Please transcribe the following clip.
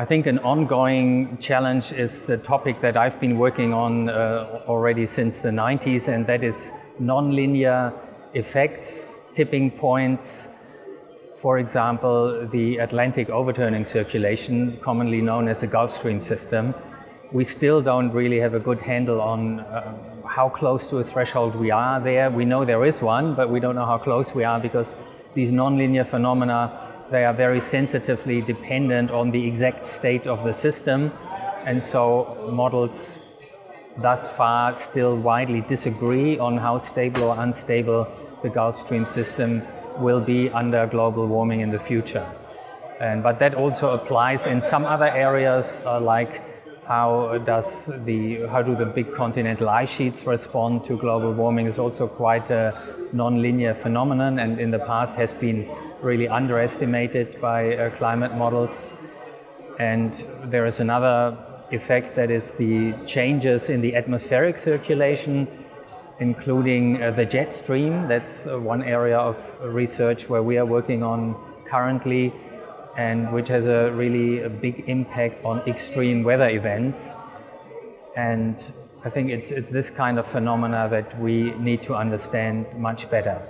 I think an ongoing challenge is the topic that I've been working on uh, already since the 90s, and that is nonlinear effects, tipping points. For example, the Atlantic overturning circulation, commonly known as the Gulf Stream system. We still don't really have a good handle on uh, how close to a threshold we are there. We know there is one, but we don't know how close we are because these nonlinear phenomena they are very sensitively dependent on the exact state of the system. And so models thus far still widely disagree on how stable or unstable the Gulf Stream system will be under global warming in the future. And, but that also applies in some other areas uh, like how does the how do the big continental ice sheets respond to global warming is also quite a non-linear phenomenon and in the past has been really underestimated by uh, climate models. And there is another effect that is the changes in the atmospheric circulation, including uh, the jet stream. That's uh, one area of research where we are working on currently and which has a really a big impact on extreme weather events. And I think it's, it's this kind of phenomena that we need to understand much better.